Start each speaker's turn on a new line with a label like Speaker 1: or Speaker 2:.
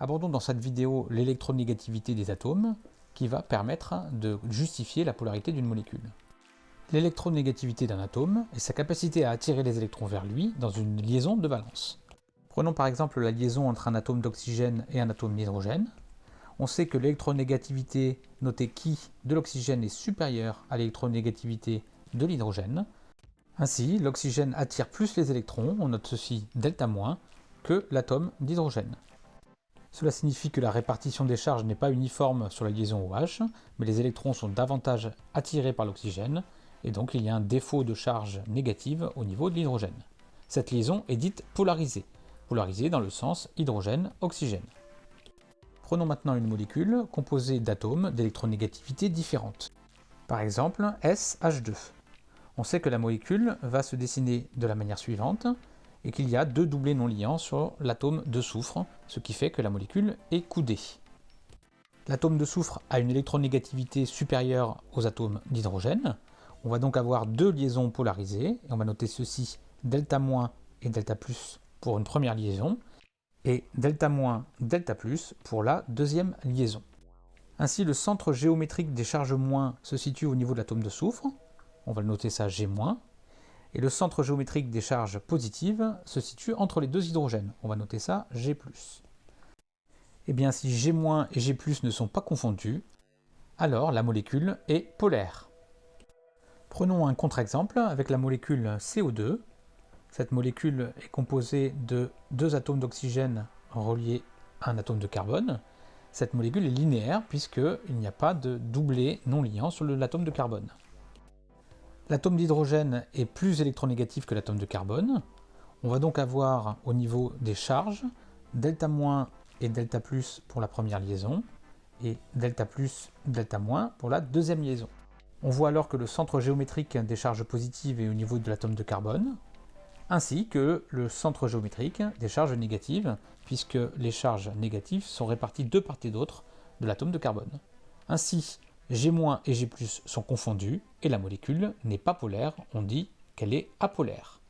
Speaker 1: Abordons dans cette vidéo l'électronégativité des atomes qui va permettre de justifier la polarité d'une molécule. L'électronégativité d'un atome est sa capacité à attirer les électrons vers lui dans une liaison de valence. Prenons par exemple la liaison entre un atome d'oxygène et un atome d'hydrogène. On sait que l'électronégativité notée qui de l'oxygène est supérieure à l'électronégativité de l'hydrogène. Ainsi, l'oxygène attire plus les électrons, on note ceci delta que l'atome d'hydrogène. Cela signifie que la répartition des charges n'est pas uniforme sur la liaison OH, mais les électrons sont davantage attirés par l'oxygène, et donc il y a un défaut de charge négative au niveau de l'hydrogène. Cette liaison est dite polarisée, polarisée dans le sens hydrogène-oxygène. Prenons maintenant une molécule composée d'atomes d'électronégativité différentes. Par exemple, SH2. On sait que la molécule va se dessiner de la manière suivante et qu'il y a deux doublés non liants sur l'atome de soufre, ce qui fait que la molécule est coudée. L'atome de soufre a une électronégativité supérieure aux atomes d'hydrogène. On va donc avoir deux liaisons polarisées, et on va noter ceci, delta- et delta plus pour une première liaison, et delta-, delta plus pour la deuxième liaison. Ainsi, le centre géométrique des charges moins se situe au niveau de l'atome de soufre, on va le noter ça G-, et le centre géométrique des charges positives se situe entre les deux hydrogènes. On va noter ça G+. Et eh bien si G- et G+, ne sont pas confondus, alors la molécule est polaire. Prenons un contre-exemple avec la molécule CO2. Cette molécule est composée de deux atomes d'oxygène reliés à un atome de carbone. Cette molécule est linéaire puisqu'il n'y a pas de doublé non liant sur l'atome de carbone. L'atome d'hydrogène est plus électronégatif que l'atome de carbone. On va donc avoir au niveau des charges delta- et delta plus pour la première liaison et delta plus, delta- pour la deuxième liaison. On voit alors que le centre géométrique des charges positives est au niveau de l'atome de carbone, ainsi que le centre géométrique des charges négatives, puisque les charges négatives sont réparties de part et d'autre de l'atome de carbone. Ainsi, G- et G+, sont confondus, et la molécule n'est pas polaire, on dit qu'elle est apolaire.